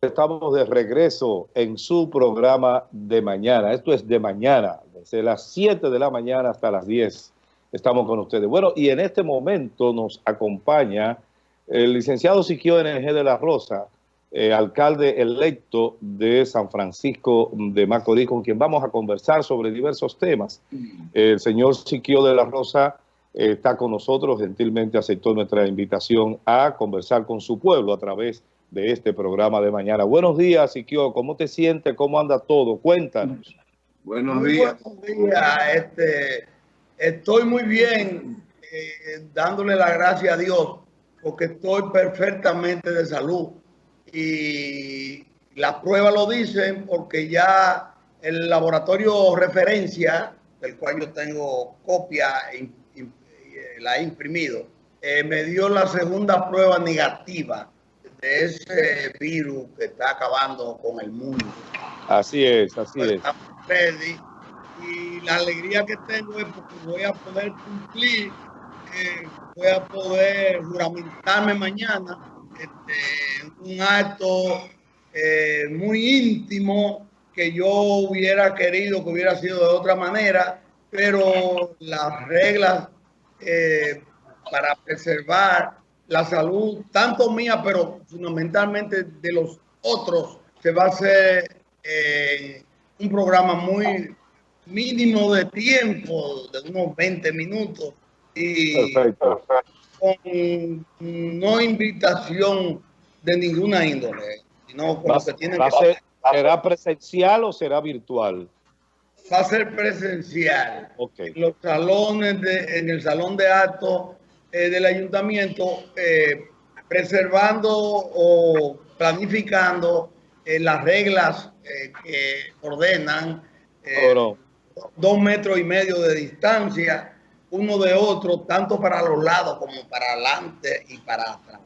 estamos de regreso en su programa de mañana. Esto es de mañana, desde las 7 de la mañana hasta las 10 estamos con ustedes. Bueno, y en este momento nos acompaña el licenciado Siquio NG de la Rosa, eh, alcalde electo de San Francisco de Macorís, con quien vamos a conversar sobre diversos temas. El señor Siquio de la Rosa eh, está con nosotros, gentilmente aceptó nuestra invitación a conversar con su pueblo a través de este programa de mañana. Buenos días, Siquio, ¿cómo te sientes? ¿Cómo anda todo? Cuéntanos. Buenos días. Buenos días, este, estoy muy bien, eh, dándole la gracia a Dios, porque estoy perfectamente de salud y las pruebas lo dicen porque ya el laboratorio referencia, del cual yo tengo copia, y, la he imprimido, eh, me dio la segunda prueba negativa de ese virus que está acabando con el mundo. Así es, así es. y la alegría que tengo es porque voy a poder cumplir, eh, voy a poder juramentarme mañana este, un acto eh, muy íntimo que yo hubiera querido que hubiera sido de otra manera, pero las reglas eh, para preservar la salud, tanto mía, pero fundamentalmente de los otros, se va a hacer eh, un programa muy mínimo de tiempo, de unos 20 minutos. Y, Perfecto con no invitación de ninguna índole, sino con que tienen que ¿Será presencial o será virtual? Va a ser presencial. En los salones, de, en el salón de actos eh, del ayuntamiento, eh, preservando o planificando eh, las reglas que ordenan dos metros y medio de distancia, uno de otro, tanto para los lados como para adelante y para atrás.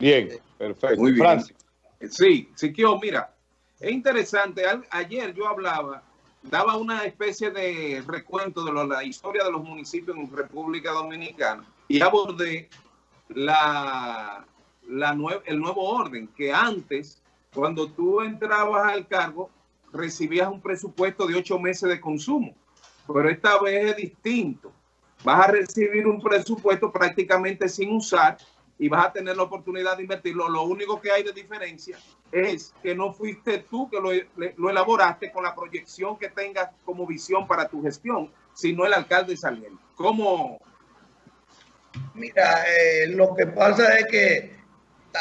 Bien, perfecto. Muy bien. Sí, Siquio, mira, es interesante. Ayer yo hablaba, daba una especie de recuento de la historia de los municipios en República Dominicana y abordé la, la el nuevo orden, que antes, cuando tú entrabas al cargo, recibías un presupuesto de ocho meses de consumo, pero esta vez es distinto vas a recibir un presupuesto prácticamente sin usar y vas a tener la oportunidad de invertirlo. Lo único que hay de diferencia es que no fuiste tú que lo, elaboraste con la proyección que tengas como visión para tu gestión, sino el alcalde saliente. ¿Cómo? Mira, eh, lo que pasa es que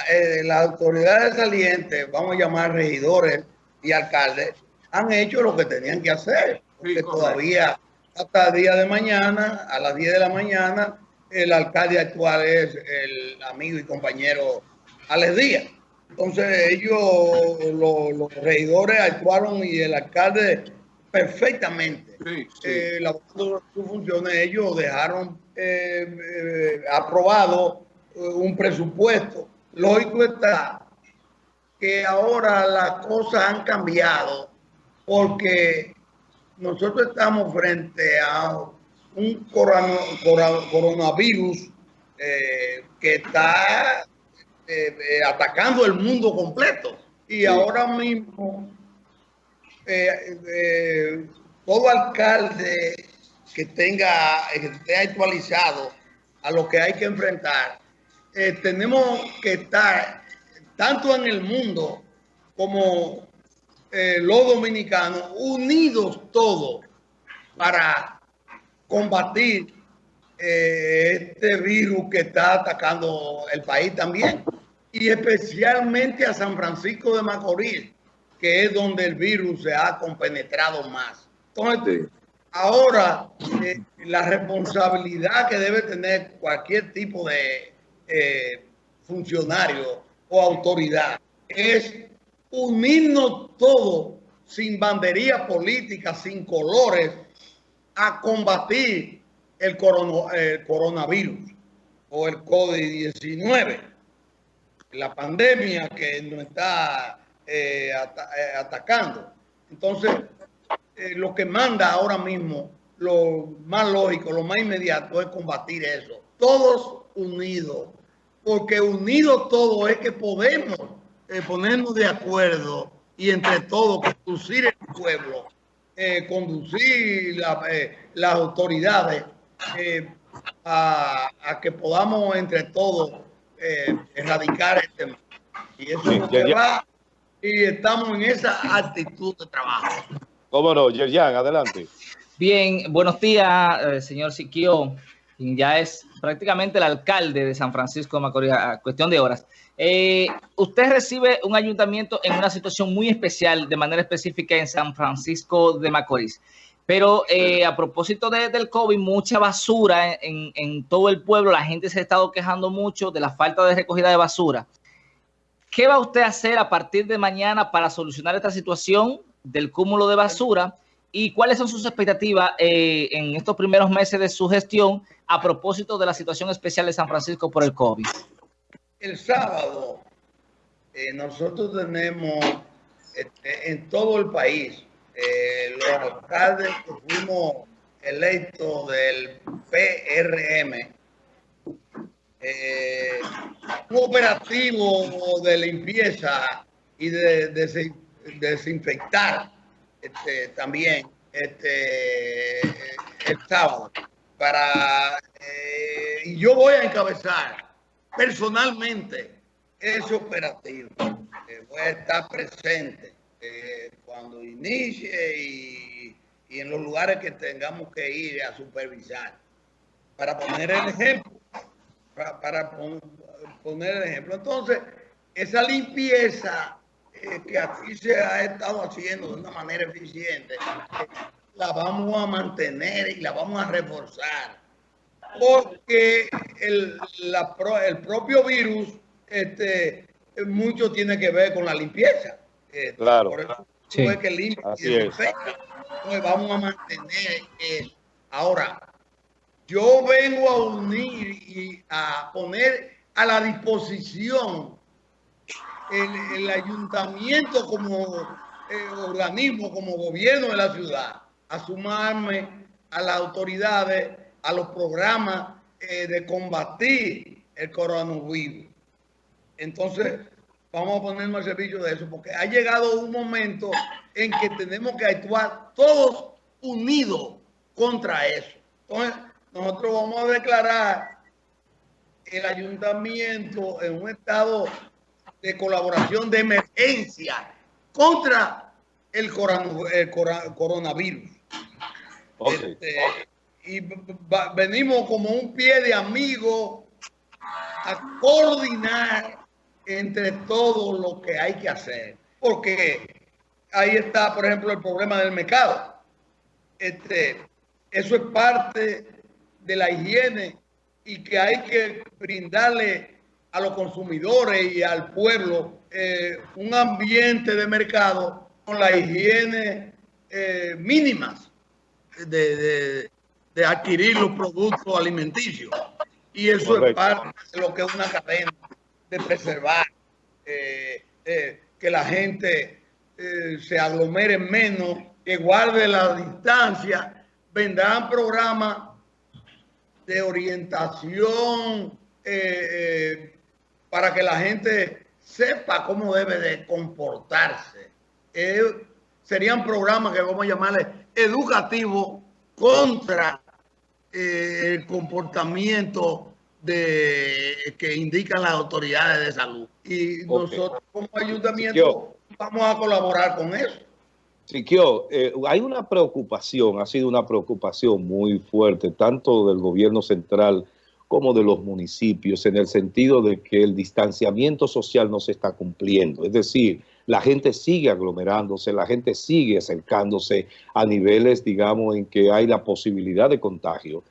eh, las autoridades salientes, vamos a llamar regidores y alcaldes, han hecho lo que tenían que hacer, porque todavía hasta el día de mañana, a las 10 de la mañana, el alcalde actual es el amigo y compañero Alex Díaz. Entonces ellos, los, regidores actuaron y el alcalde perfectamente. Sí, eh, sus funciones, ellos dejaron eh, eh, aprobado un presupuesto. Lógico está que ahora las cosas han cambiado porque nosotros estamos frente a un coronavirus eh, que está eh, eh, atacando el mundo completo. Y ahora mismo, todo alcalde que tenga, que esté actualizado a lo que hay que enfrentar, tenemos que estar tanto en el mundo como eh, los dominicanos unidos todos para combatir eh, este virus que está atacando el país también y especialmente a San Francisco de Macorís, que es donde el virus se ha compenetrado más. Entonces, ahora eh, la responsabilidad que debe tener cualquier tipo de funcionario o autoridad es unirnos todos sin bandería política, sin colores, a combatir el, coronavirus o el COVID-19, la pandemia que nos está eh, eh, atacando. Entonces, eh, lo que manda ahora mismo, lo más lógico, lo más inmediato es combatir eso. Todos unidos, porque unidos todos es que podemos eh, ponernos de acuerdo y entre todos conducir el pueblo, eh, conducir las autoridades a, que podamos entre todos erradicar este tema. Y eso es lo que va y estamos en esa actitud de trabajo. ¿Cómo no? Yerjan, adelante. Bien, buenos días, señor Siquio ya es prácticamente el alcalde de San Francisco de Macorís, a cuestión de horas. Eh, usted recibe un ayuntamiento en una situación muy especial, de manera específica en San Francisco de Macorís. Pero eh, a propósito del COVID, mucha basura en, en, todo el pueblo, la gente se ha estado quejando mucho de la falta de recogida de basura. ¿Qué va usted a hacer a partir de mañana para solucionar esta situación del cúmulo de basura? ¿Y cuáles son sus expectativas eh, en estos primeros meses de su gestión a propósito de la situación especial de San Francisco por el COVID? El sábado eh, nosotros tenemos este, en todo el país eh, los alcaldes que fuimos electos del PRM, un operativo de limpieza y de desinfectar este, también este, el sábado. Para, eh, y yo voy a encabezar personalmente ese operativo. Eh, voy a estar presente eh, cuando inicie y, y, en los lugares que tengamos que ir a supervisar. Para poner el ejemplo. Para, para poner el ejemplo. Entonces, esa limpieza que aquí se ha estado haciendo de una manera eficiente, la vamos a mantener y la vamos a reforzar. Porque el, el propio virus, este, mucho tiene que ver con la limpieza. Este, claro. Por eso es que limpia y desinfecta. Entonces vamos a mantener eso. Ahora, yo vengo a unir y a poner a la disposición el, ayuntamiento como eh, organismo, como gobierno de la ciudad, a sumarme a las autoridades, a los programas eh, de combatir el coronavirus. Entonces, vamos a ponernos al servicio de eso, porque ha llegado un momento en que tenemos que actuar todos unidos contra eso. Entonces, nosotros vamos a declarar el ayuntamiento en un estado de colaboración de emergencia contra el, coronavirus. Este, y venimos como un pie de amigo a coordinar entre todo lo que hay que hacer. Porque ahí está, por ejemplo, el problema del mercado. Este, eso es parte de la higiene y que hay que brindarle a los consumidores y al pueblo eh, un ambiente de mercado con la higiene eh, mínimas de, adquirir los productos alimenticios. Y eso es parte de lo que es una cadena de preservar, eh, que la gente se aglomere menos, que guarde la distancia. Vendrán programas de orientación para que la gente sepa cómo debe de comportarse. Eh, serían programas que vamos a llamarle educativos contra eh, el comportamiento de, que indican las autoridades de salud. Y nosotros como ayuntamiento vamos a colaborar con eso. Siquio, eh, hay una preocupación, ha sido una preocupación muy fuerte, tanto del gobierno central como de los municipios, en el sentido de que el distanciamiento social no se está cumpliendo. Es decir, la gente sigue aglomerándose, la gente sigue acercándose a niveles, digamos, en que hay la posibilidad de contagio.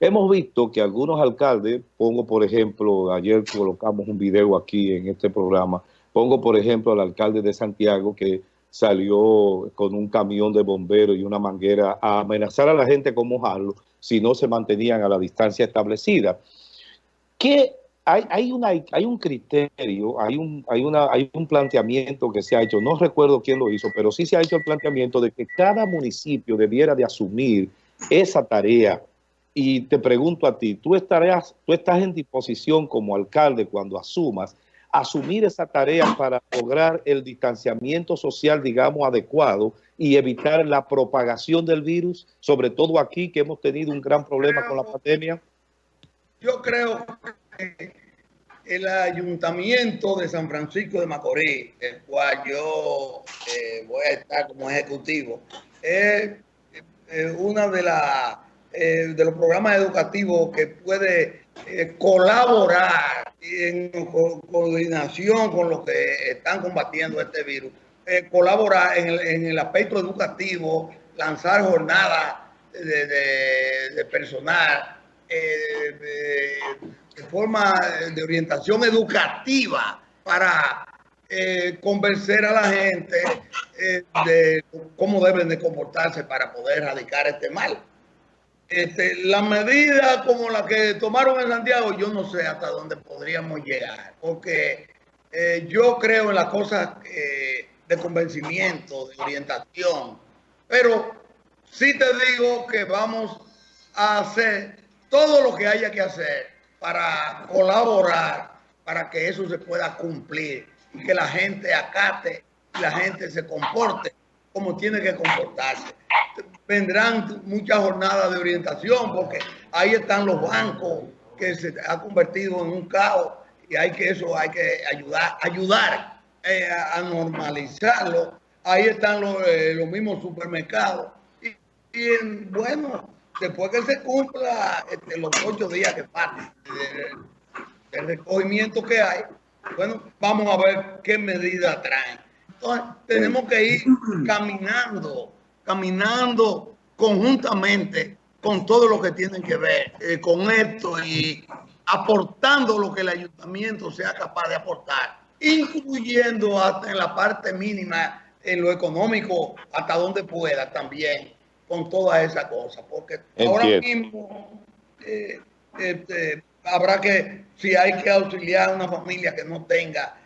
Hemos visto que algunos alcaldes, pongo por ejemplo, ayer colocamos un video aquí en este programa, pongo por ejemplo al alcalde de Santiago que salió con un camión de bomberos y una manguera a amenazar a la gente con mojarlo si no se mantenían a la distancia establecida. ¿Qué hay, hay, hay un criterio, hay un, hay, una, hay un planteamiento que se ha hecho, no recuerdo quién lo hizo, pero sí se ha hecho el planteamiento de que cada municipio debiera de asumir esa tarea. Y te pregunto a ti, ¿tú, tú estás en disposición como alcalde cuando asumas asumir esa tarea para lograr el distanciamiento social, digamos, adecuado y evitar la propagación del virus, sobre todo aquí que hemos tenido un gran problema con la pandemia? Yo creo que el ayuntamiento de San Francisco de Macorís, el cual yo eh, voy a estar como ejecutivo, es una de las eh, de los programas educativos que puede eh, colaborar en coordinación con los que están combatiendo este virus, eh, colaborar en el, aspecto educativo, lanzar jornadas de, personal, de, forma de orientación educativa para convencer a la gente de cómo deben de comportarse para poder erradicar este mal. Este, la medida como la que tomaron en Santiago, yo no sé hasta dónde podríamos llegar, porque eh, yo creo en las cosas eh, de convencimiento, de orientación, pero sí te digo que vamos a hacer todo lo que haya que hacer para colaborar, para que eso se pueda cumplir y que la gente acate y la gente se comporte como tiene que comportarse. Vendrán muchas jornadas de orientación porque ahí están los bancos que se ha convertido en un caos y hay que eso hay que ayudar ayudar eh, a normalizarlo. Ahí están los, eh, los mismos supermercados. Y, bueno después que se cumpla este, los ocho días que faltan el recogimiento que hay bueno vamos a ver qué medidas traen entonces tenemos que ir caminando caminando conjuntamente con todo lo que tienen que ver eh, con esto y aportando lo que el ayuntamiento sea capaz de aportar, incluyendo hasta en la parte mínima, en lo económico, hasta donde pueda también, con toda esa cosa. Porque ahora mismo eh, este, habrá que, si hay que auxiliar a una familia que no tenga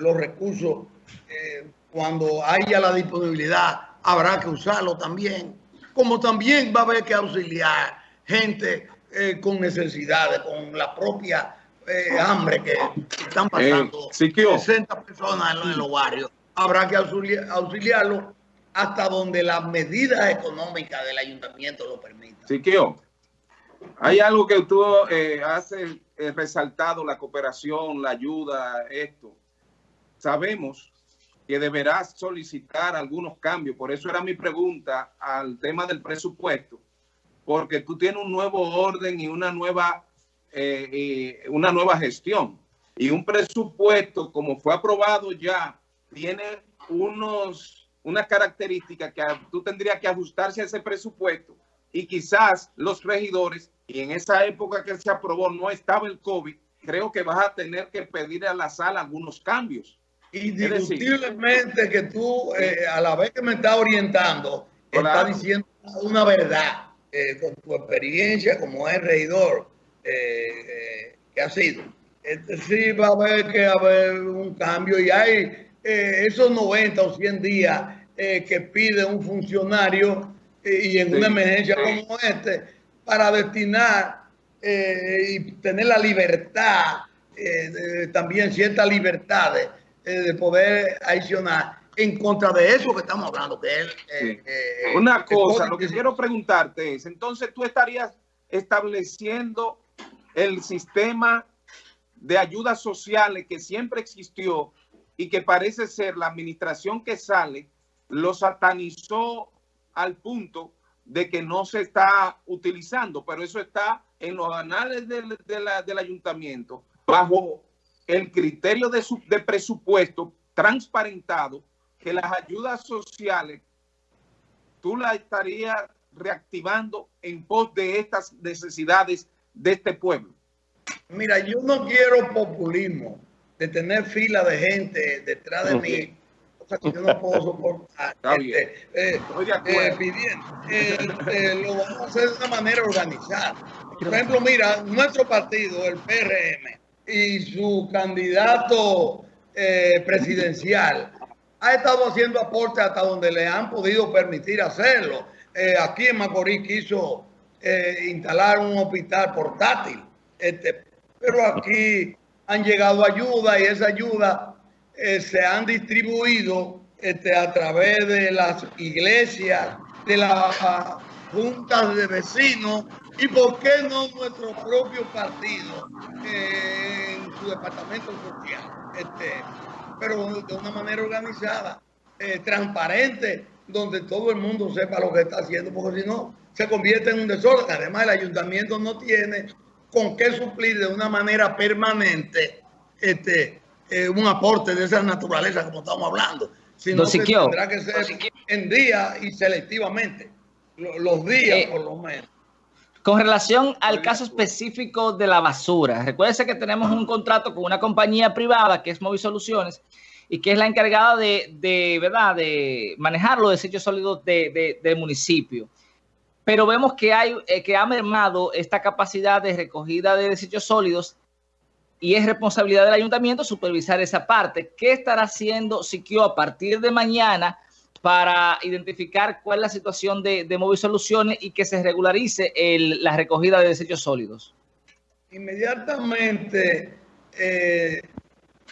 los recursos, eh, cuando haya la disponibilidad habrá que usarlo también, como también va a haber que auxiliar gente eh, con necesidades, con la propia eh, hambre que están pasando eh, 60 personas en, los barrios. Habrá que auxiliarlo hasta donde las medidas económicas del ayuntamiento lo permitan. Siquio, hay algo que tú eh, has resaltado, la cooperación, la ayuda, esto. Sabemos que deberás solicitar algunos cambios. Por eso era mi pregunta al tema del presupuesto, porque tú tienes un nuevo orden y una nueva, eh, una nueva gestión. Y un presupuesto, como fue aprobado ya, tiene unos, unas características que tú tendrías que ajustarse a ese presupuesto y quizás los regidores, y en esa época que se aprobó no estaba el COVID, creo que vas a tener que pedir a la sala algunos cambios. Indiscutiblemente que tú, eh, a la vez que me estás orientando, estás diciendo una verdad eh, con tu experiencia como es reidor eh, que ha sido. Este, sí va a haber que haber un cambio y hay esos 90 o 100 días que pide un funcionario y en una emergencia como este para destinar y tener la libertad, también ciertas libertades eh, de poder adicionar en contra de eso que estamos hablando. Que eh, eh, Una cosa, lo que quiero preguntarte es, entonces tú estarías estableciendo el sistema de ayudas sociales que siempre existió y que parece ser la administración que sale lo satanizó al punto de que no se está utilizando, pero eso está en los anales del, del ayuntamiento bajo el criterio de, de presupuesto transparentado, que las ayudas sociales tú las estarías reactivando en pos de estas necesidades de este pueblo. Mira, yo no quiero populismo de tener fila de gente detrás de mí, cosa que yo no puedo soportar. Está bien. Este, eh, Estoy de acuerdo. Eh, eh, lo vamos a hacer de una manera organizada. Por ejemplo, mira, nuestro partido, el PRM, y su candidato eh, presidencial ha estado haciendo aportes hasta donde le han podido permitir hacerlo. Eh, aquí en Macorís quiso eh, instalar un hospital portátil, este, pero aquí han llegado ayuda y esa ayuda eh, se han distribuido este, a través de las iglesias, de las juntas de vecinos y por qué no nuestro propio partido eh, en su departamento social, este, pero de una manera organizada, eh, transparente, donde todo el mundo sepa lo que está haciendo, porque si no se convierte en un desorden. Además, el ayuntamiento no tiene con qué suplir de una manera permanente este, eh, un aporte de esa naturaleza como estamos hablando, sino que tendrá que ser en día y selectivamente, los días eh, por lo menos. Con relación al caso específico de la basura, recuérdese que tenemos un contrato con una compañía privada que es Movi Soluciones y que es la encargada de, ¿verdad? de manejar los desechos sólidos del municipio. Pero vemos que, hay, eh, que ha mermado esta capacidad de recogida de desechos sólidos y es responsabilidad del ayuntamiento supervisar esa parte. ¿Qué estará haciendo Siquio a partir de mañana para identificar cuál es la situación de, de Móvil Soluciones y que se regularice la recogida de desechos sólidos? Inmediatamente, eh,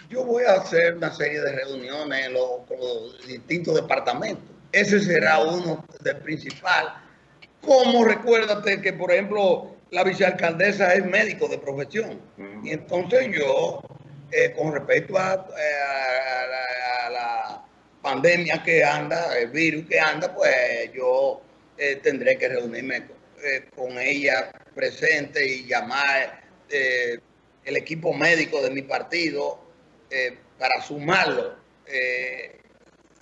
yo voy a hacer una serie de reuniones con los distintos departamentos. Ese será uno del principal. Como recuérdate que, por ejemplo, la vicealcaldesa es médico de profesión. Y entonces yo, eh, con respecto a, eh, la, pandemia que anda, el virus que anda, pues yo eh, tendré que reunirme con, ella presente y llamar el equipo médico de mi partido para sumarlo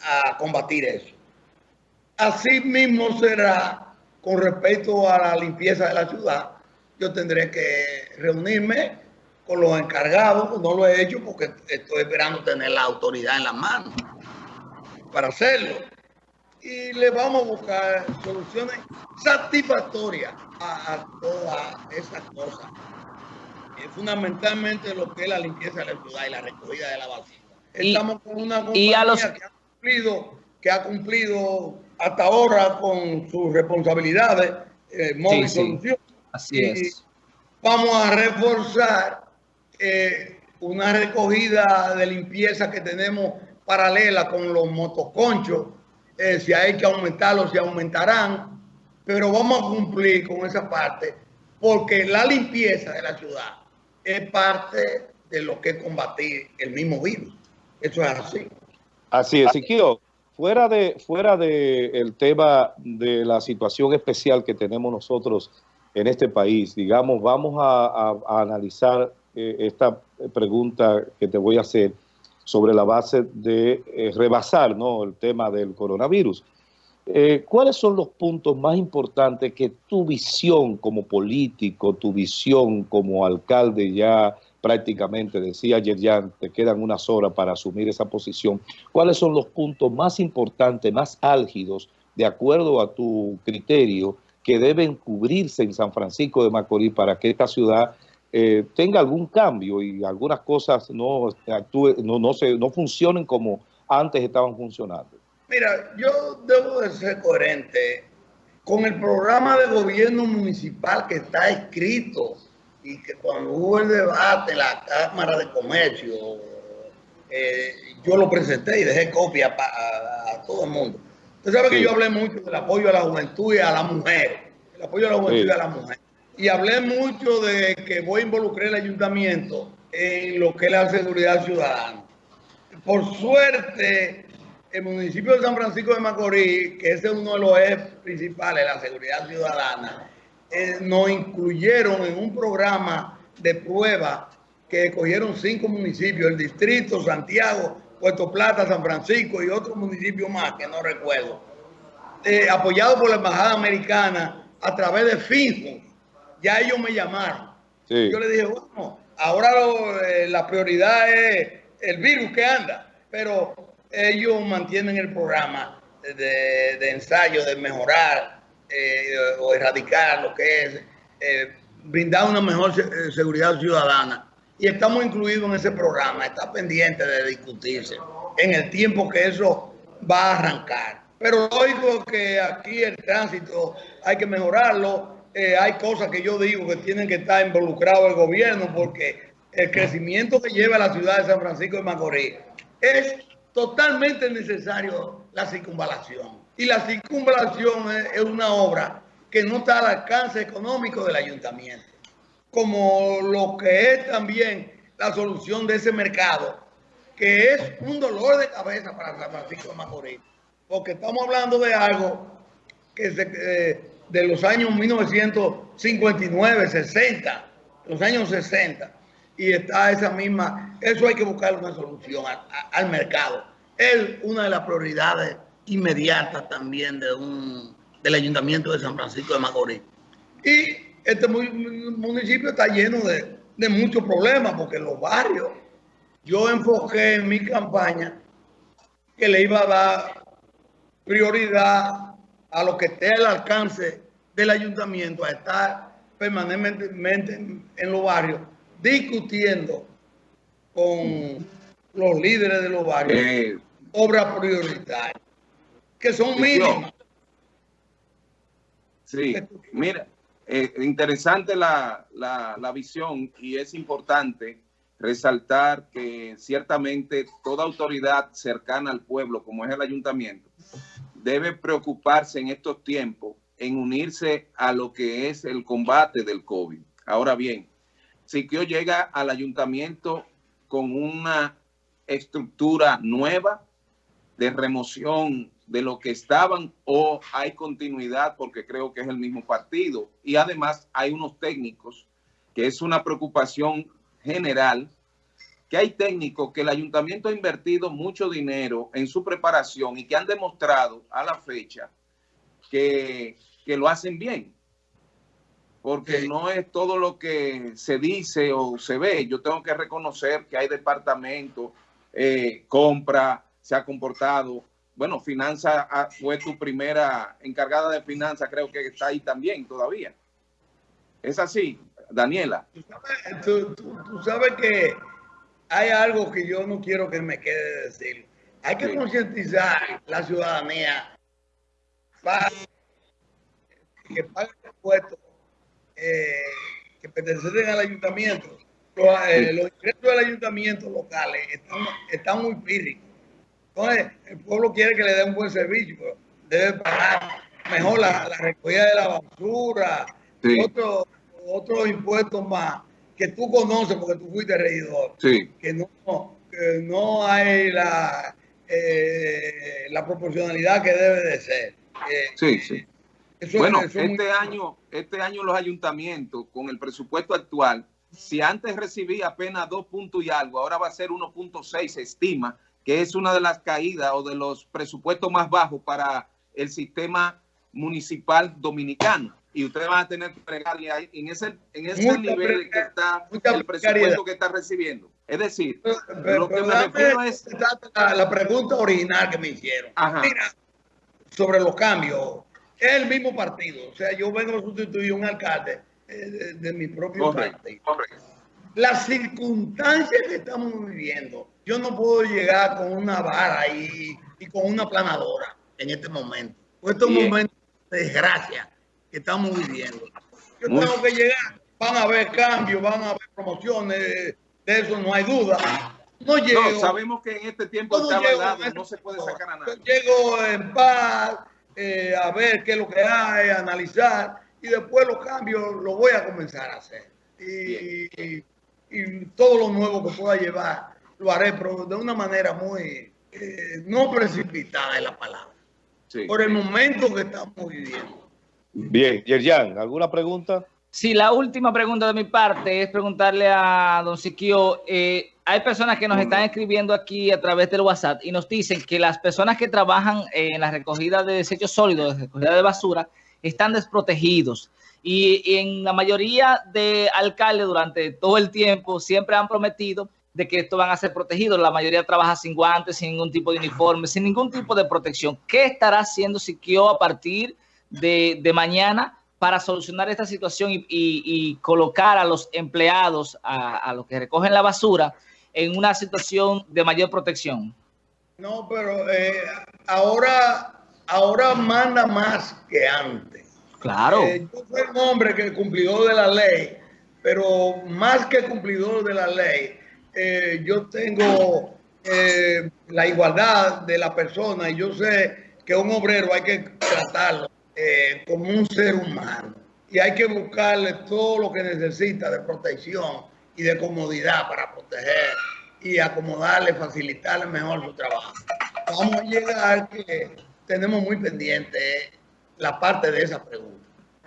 a combatir eso. Así mismo será con respecto a la limpieza de la ciudad yo tendré que reunirme con los encargados, no lo he hecho porque estoy esperando tener la autoridad en la mano para hacerlo. Y le vamos a buscar soluciones satisfactorias a, todas esas cosas. fundamentalmente lo que es la limpieza de la ciudad y la recogida de la basura. Estamos con una compañía que, ha cumplido, que ha cumplido hasta ahora con sus responsabilidades, eh, móvil solución Así es. Vamos a reforzar eh, una recogida de limpieza que tenemos paralela con los motoconchos. Eh, si hay que aumentarlos, se aumentarán. Pero vamos a cumplir con esa parte porque la limpieza de la ciudad es parte de lo que es combatir el mismo virus. Eso es así. Así es, Siquio. Fuera de, fuera de el tema de la situación especial que tenemos nosotros en este país. Digamos, vamos a, analizar eh, esta pregunta que te voy a hacer sobre la base de eh, rebasar ¿no? el tema del coronavirus. Eh, ¿Cuáles son los puntos más importantes que tu visión como político, tu visión como alcalde ya prácticamente, decía ayer ya, te quedan unas horas para asumir esa posición, ¿cuáles son los puntos más importantes, más álgidos, de acuerdo a tu criterio, que deben cubrirse en San Francisco de Macorís para que esta ciudad eh, tenga algún cambio y algunas cosas no, no, no, se, no funcionen como antes estaban funcionando. Mira, yo debo de ser coherente con el programa de gobierno municipal que está escrito y que cuando hubo el debate en la Cámara de Comercio, eh, yo lo presenté y dejé copia a todo el mundo. Usted sabe que yo hablé mucho del apoyo a la juventud y a la mujer. El apoyo a la juventud y a la mujer. Y hablé mucho de que voy a involucrar el ayuntamiento en lo que es la seguridad ciudadana. Por suerte, el municipio de San Francisco de Macorís, que ese es uno de los ejes principales de la seguridad ciudadana, eh, nos incluyeron en un programa de prueba que cogieron cinco municipios, el distrito, Santiago, Puerto Plata, San Francisco y otros municipios más que no recuerdo, eh, apoyado por la Embajada Americana a través de FINJO. Ya ellos me llamaron. Yo le dije, bueno, ahora eh, la prioridad es el virus que anda, pero ellos mantienen el programa de, ensayo de mejorar eh, o erradicar lo que es brindar una mejor seguridad ciudadana y estamos incluidos en ese programa. Está pendiente de discutirse en el tiempo que eso va a arrancar. Pero oigo que aquí el tránsito hay que mejorarlo. Eh, hay cosas que yo digo que tienen que estar involucrado el gobierno porque el crecimiento que lleva la ciudad de San Francisco de Macorís, es totalmente necesario la circunvalación. Y la circunvalación es, una obra que no está al alcance económico del ayuntamiento, como lo que es también la solución de ese mercado, que es un dolor de cabeza para San Francisco de Macorís, porque estamos hablando de algo que se, eh, de los años 1959, 60, los años 60, y está esa misma, eso hay que buscar una solución al mercado. Es una de las prioridades inmediatas también de un, del Ayuntamiento de San Francisco de Macorís. Y este municipio está lleno de, de muchos problemas porque los barrios, yo enfoqué en mi campaña que le iba a dar prioridad a lo que esté al alcance del ayuntamiento, a estar permanentemente en los barrios discutiendo con los líderes de los barrios eh, obras prioritarias, que son mínimas. Sí, mira, eh, interesante la, la visión y es importante resaltar que ciertamente toda autoridad cercana al pueblo, como es el ayuntamiento, debe preocuparse en estos tiempos en unirse a lo que es el combate del COVID. Ahora bien, Siquio llega al ayuntamiento con una estructura nueva de remoción de lo que estaban o hay continuidad porque creo que es el mismo partido y además hay unos técnicos que es una preocupación general que hay técnicos que el ayuntamiento ha invertido mucho dinero en su preparación y que han demostrado a la fecha que, que lo hacen bien porque no es todo lo que se dice o se ve. Yo tengo que reconocer que hay departamentos, eh, compra, se ha comportado. Bueno, finanza ah, fue tu primera encargada de finanzas, creo que está ahí también todavía. Es así, Daniela. Tú sabes, que hay algo que yo no quiero que me quede decir. Hay que concientizar la ciudadanía para que pague impuestos eh, que pertenecen al ayuntamiento, eh, los, ingresos del ayuntamiento locales están, muy píricos. Entonces, el pueblo quiere que le dé un buen servicio, pero debe pagar mejor la, recogida de la basura, otros otro impuestos más que tú conoces porque tú fuiste regidor, que, no, no hay la, eh, la proporcionalidad que debe de ser. sí, sí. bueno, este año, este año los ayuntamientos con el presupuesto actual, si antes recibía apenas dos puntos y algo, ahora va a ser 1.6, se estima que es una de las caídas o de los presupuestos más bajos para el sistema municipal dominicano. Y ustedes van a tener que pregarle ahí en ese, en ese nivel que está el presupuesto que está recibiendo. Es decir, lo que me refiero es... La, pregunta original que me hicieron. Mira, sobre los cambios es el mismo partido. O sea, yo vengo a sustituir un alcalde eh, de, mi propio partido. Las circunstancias que estamos viviendo, yo no puedo llegar con una vara y, con una planadora en este momento. Estos momentos de desgracia que estamos viviendo. Yo tengo que llegar, van a haber cambios, van a haber promociones, de eso no hay duda. No llego. sabemos que en este tiempo está no, no se puede sacar a nada. llego en paz, eh, a ver qué es lo que hay, analizar y después los cambios los voy a comenzar a hacer. Y, todo lo nuevo que pueda llevar lo haré, pero de una manera muy eh, no precipitada en la palabra. Por el momento que estamos viviendo. Bien, Yerjan, ¿alguna pregunta? Sí, la última pregunta de mi parte es preguntarle a don Siquio, eh, hay personas que nos están escribiendo aquí a través del WhatsApp y nos dicen que las personas que trabajan en la recogida de desechos sólidos, de recogida de basura, están desprotegidos. Y, en la mayoría de alcaldes durante todo el tiempo siempre han prometido de que esto van a ser protegidos. La mayoría trabaja sin guantes, sin ningún tipo de uniforme, sin ningún tipo de protección. ¿Qué estará haciendo Siquio a partir de, de mañana para solucionar esta situación y, colocar a los empleados, a los que recogen la basura, en una situación de mayor protección? No, pero eh, ahora, ahora manda más que antes. Claro. Eh, yo soy un hombre que cumplió de la ley pero más que cumplidor de la ley, eh, yo tengo eh, la igualdad de la persona y yo sé que un obrero hay que tratarlo eh, como un ser humano y hay que buscarle todo lo que necesita de protección y de comodidad para proteger y acomodarle, facilitarle mejor su trabajo. Vamos a llegar que tenemos muy pendiente la parte de esa pregunta.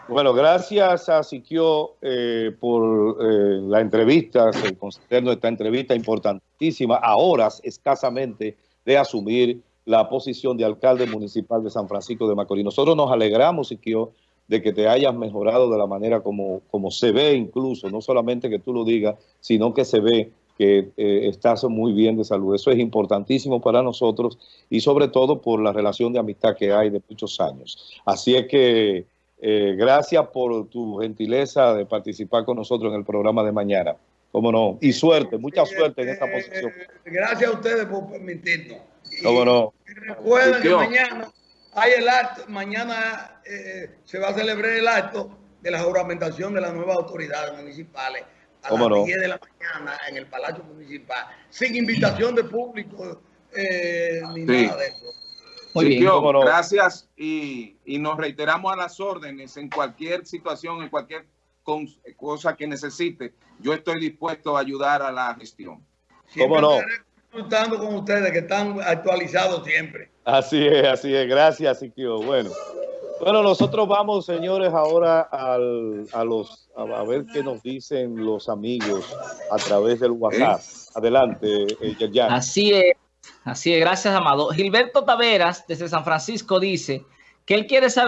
Bueno, gracias a Siquio eh, por eh, la entrevista, concedernos esta entrevista importantísima a horas escasamente de asumir la posición de alcalde municipal de San Francisco de Macorís. Nosotros nos alegramos, Siquio, de que te hayas mejorado de la manera como, como se ve incluso, no solamente que tú lo digas, sino que se ve que eh, estás muy bien de salud. Eso es importantísimo para nosotros y sobre todo por la relación de amistad que hay de muchos años. Así es que eh, gracias por tu gentileza de participar con nosotros en el programa de mañana. ¿Cómo no? Y suerte, mucha suerte en esta posición. Gracias a ustedes por permitirnos. ¿Cómo no? Recuerden que mañana hay el acto, mañana eh, se va a celebrar el acto de la juramentación de las nuevas autoridades municipales a las 10 de la mañana en el Palacio Municipal, sin invitación de público eh, ni nada de eso. Muy bien. Gracias y, y, nos reiteramos a las órdenes en cualquier situación, en cualquier cosa que necesite. Yo estoy dispuesto a ayudar a la gestión. ¿Cómo no? Disfrutando con ustedes que están actualizados siempre. Así es, así es. Gracias, Siquio. Bueno. Bueno, nosotros vamos, señores, ahora al, a los a, ver qué nos dicen los amigos a través del WhatsApp. Adelante, eh, Así es, así es. Gracias, Amado. Gilberto Taveras, desde San Francisco, dice que él quiere saber